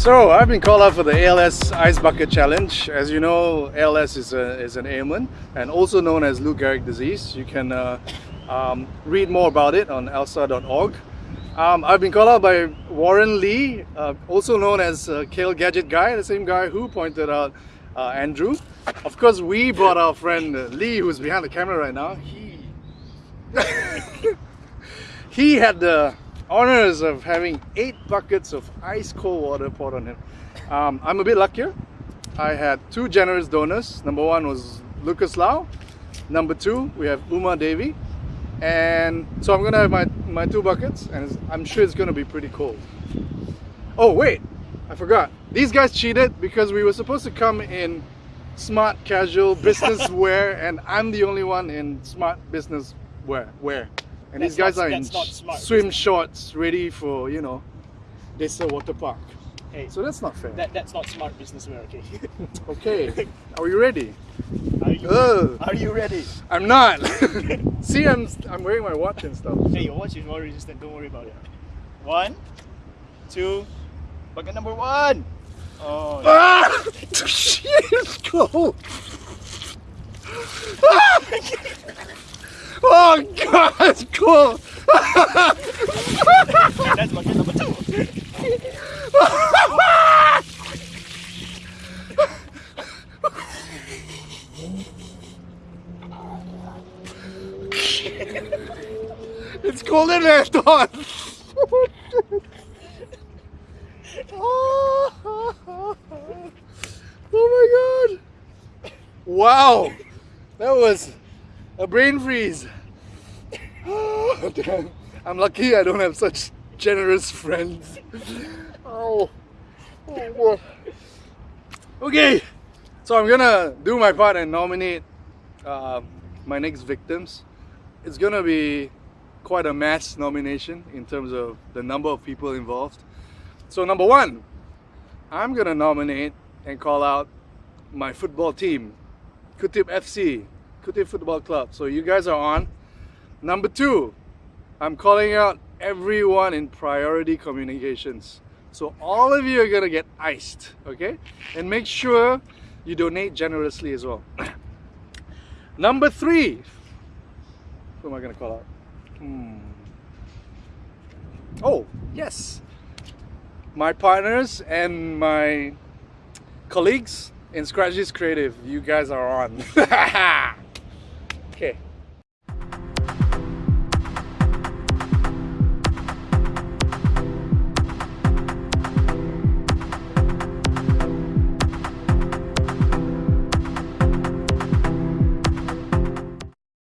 So I've been called out for the ALS Ice Bucket Challenge. As you know, ALS is, a, is an ailment and also known as Lou Gehrig disease. You can uh, um, read more about it on alsa.org. Um, I've been called out by Warren Lee, uh, also known as uh, Kale Gadget Guy, the same guy who pointed out uh, Andrew. Of course, we brought our friend uh, Lee, who's behind the camera right now. He, he had the honors of having eight buckets of ice cold water poured on him. Um, I'm a bit luckier. I had two generous donors. Number one was Lucas Lau. Number two, we have Uma Devi. And so I'm gonna have my, my two buckets and I'm sure it's gonna be pretty cold. Oh wait, I forgot. These guys cheated because we were supposed to come in smart casual business wear and I'm the only one in smart business wear. wear. And That's these guys not- are in swim shorts ready for, you know, this water park. Hey, So that's not fair. that, that's not smart business wear, okay? Are we ready? Are you, are you ready? I'm not. See, I'm, I'm wearing my watch and stuff. Hey, your watch is more resistant, don't worry about it. One, two, bucket number one. Oh, Ah! Shit, it's cold. Ah! Oh god, it's cold. that's bucket number two. It's colder than I thought. oh my god. Wow. That was a brain freeze. Damn. I'm lucky I don't have such generous friends. Oh. oh. Okay, so I'm gonna do my part and nominate uh, my next victims. It's gonna be quite a mass nomination in terms of the number of people involved. So number one, I'm gonna nominate and call out my football team, Kutip FC, Kutip Football Club. So you guys are on. Number two, I'm calling out everyone in priority communications. So all of you are gonna get iced, okay? And make sure you donate generously as well. Number three, who am I gonna call out? Hmm. Oh, yes. My partners and my colleagues in Scratches Creative, you guys are on.